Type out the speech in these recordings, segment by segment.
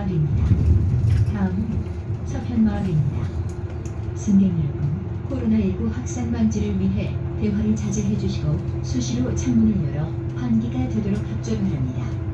독점마을입니다. 다음은 서편마을입니다. 승객 여러분, 코로나19 확산 방지를 위해 대화를 자제해 주시고 수시로 창문을 열어 환기가 되도록 협조 바랍니다.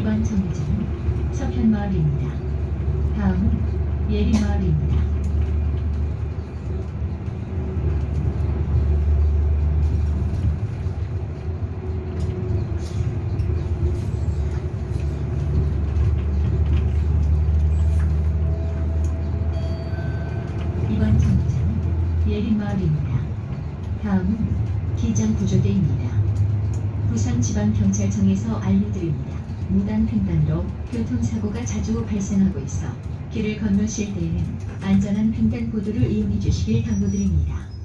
이번 정류장은 서편마을입니다. 다음은 정류장은 예림마을입니다. 다음은 기장구조대입니다. 부산지방경찰청에서 알려드립니다. 무단 횡단으로 교통사고가 자주 발생하고 있어 길을 건너실 때에는 안전한 횡단보도를 이용해 주시길 당부드립니다.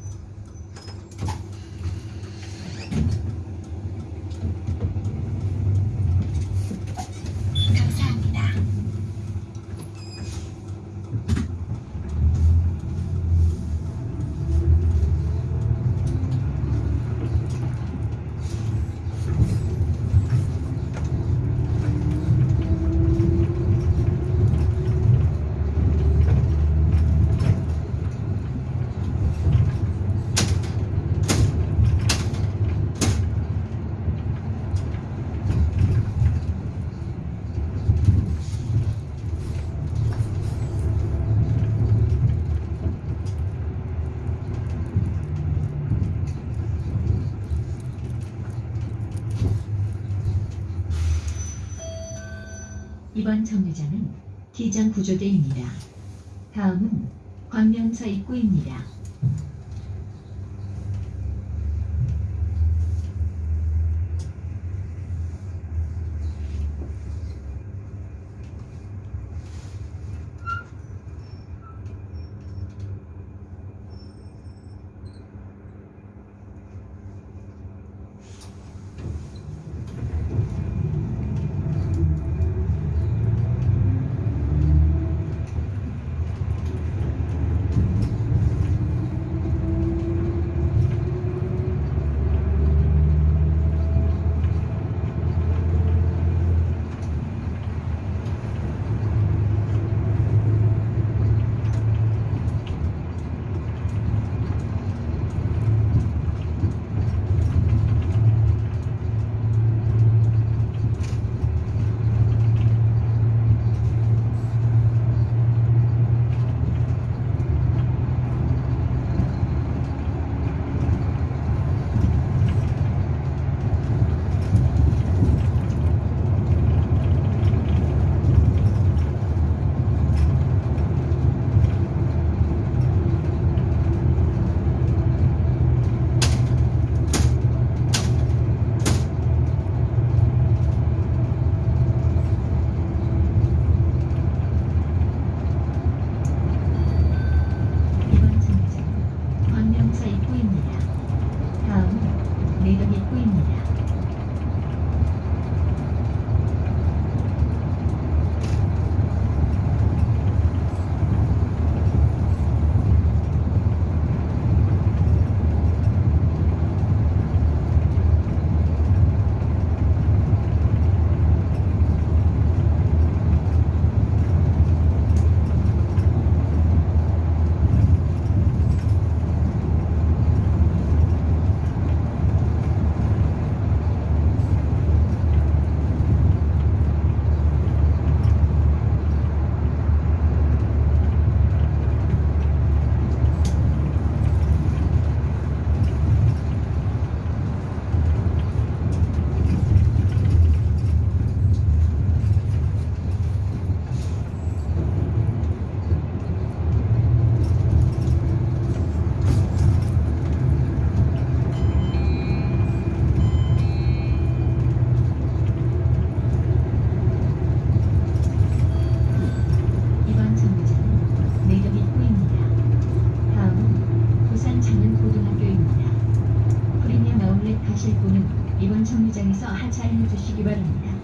이번 정류장은 기장구조대입니다. 다음은 광명사 입구입니다. 가실 분은 이번 정류장에서 하차해 주시기 바랍니다.